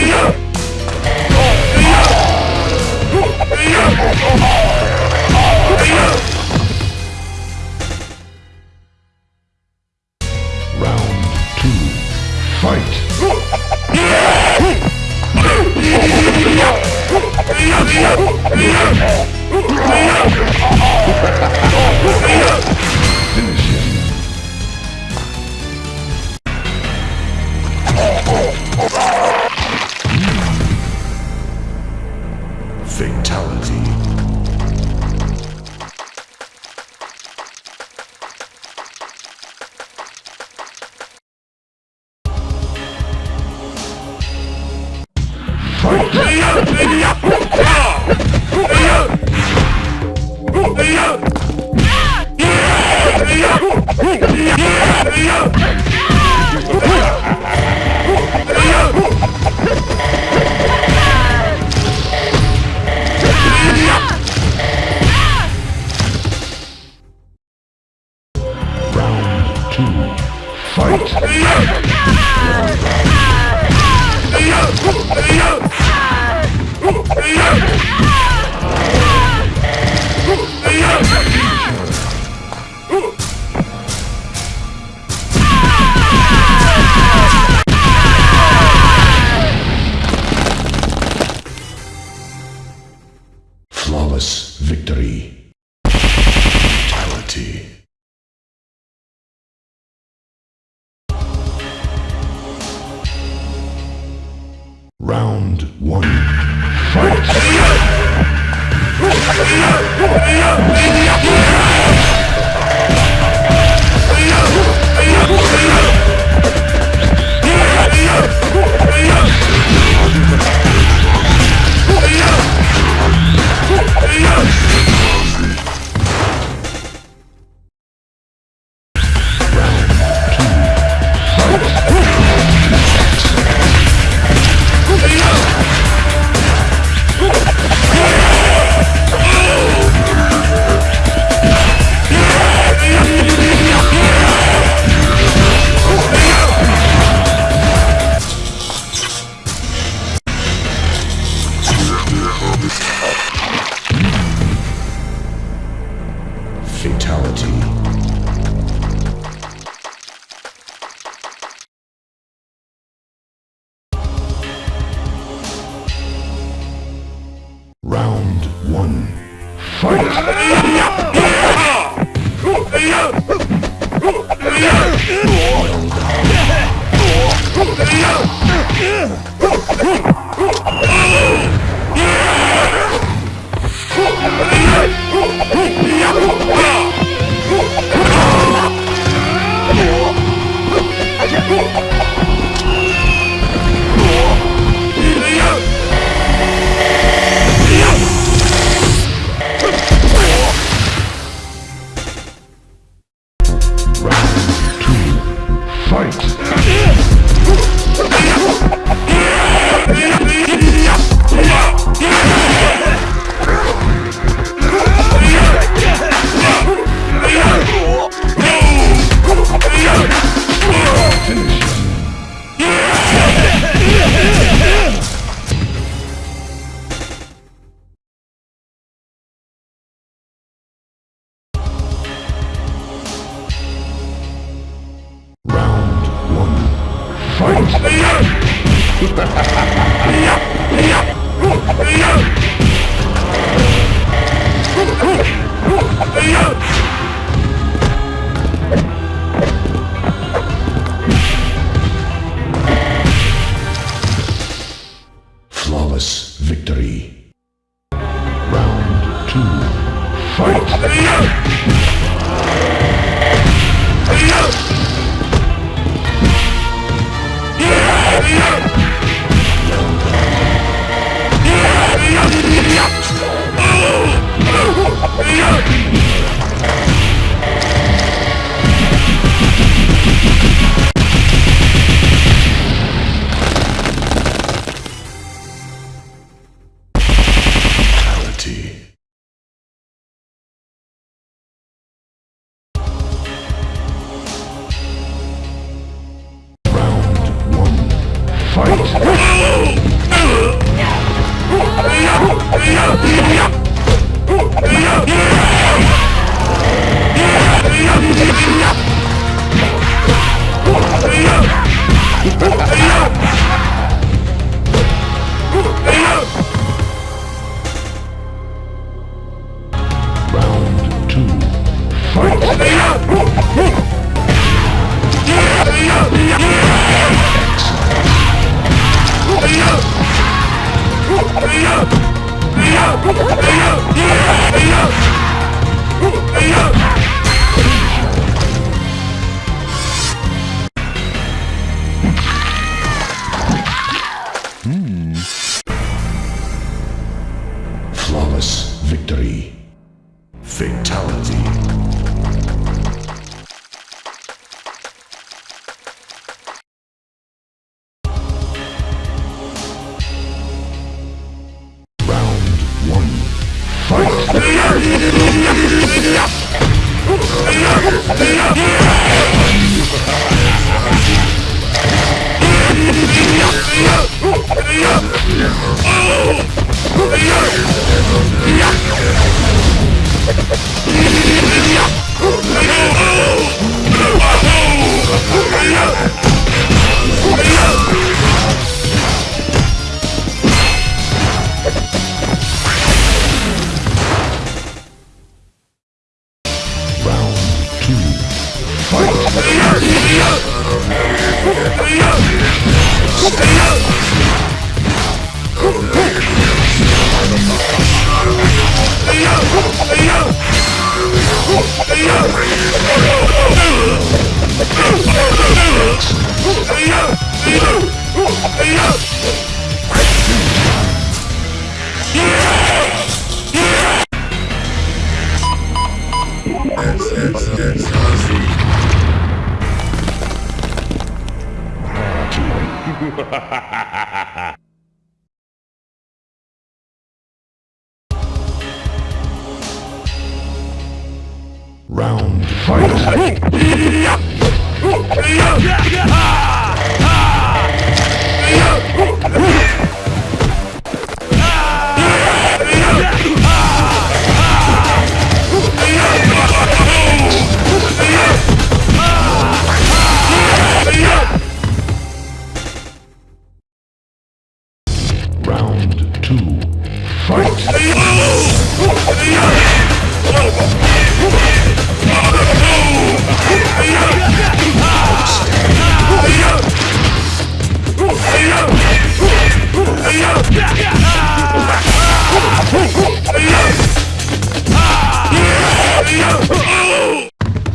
Yeah! ¡Adiós! Round Round fight! Round two. Fight!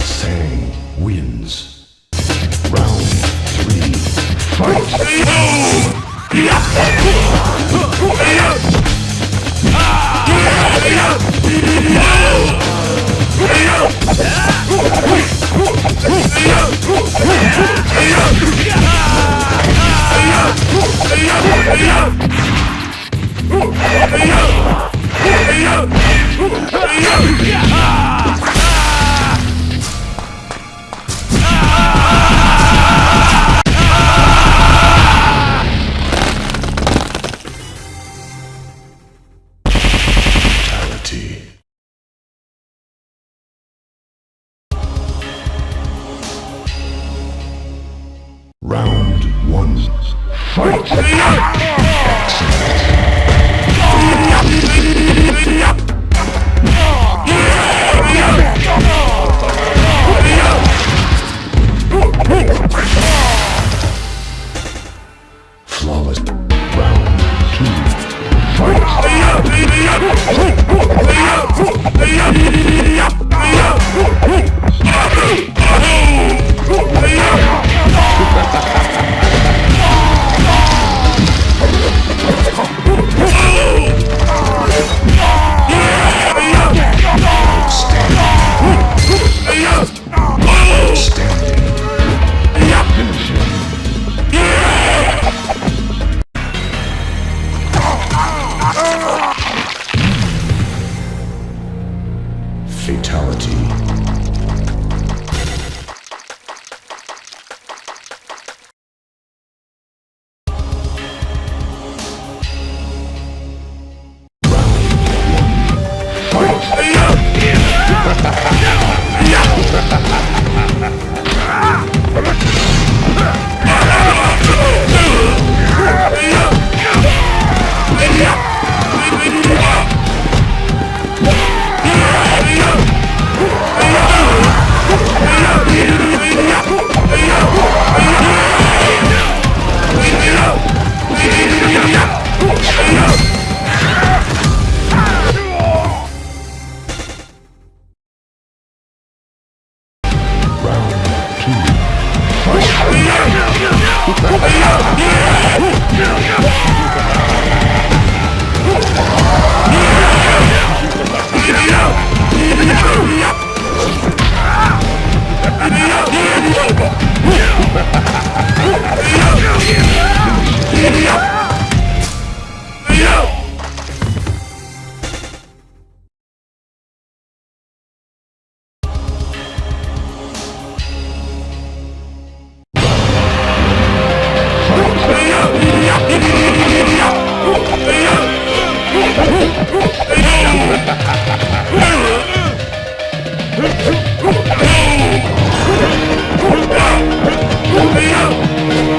Sang wins. Round three. Fight! One. Fight! vitality. Thank you.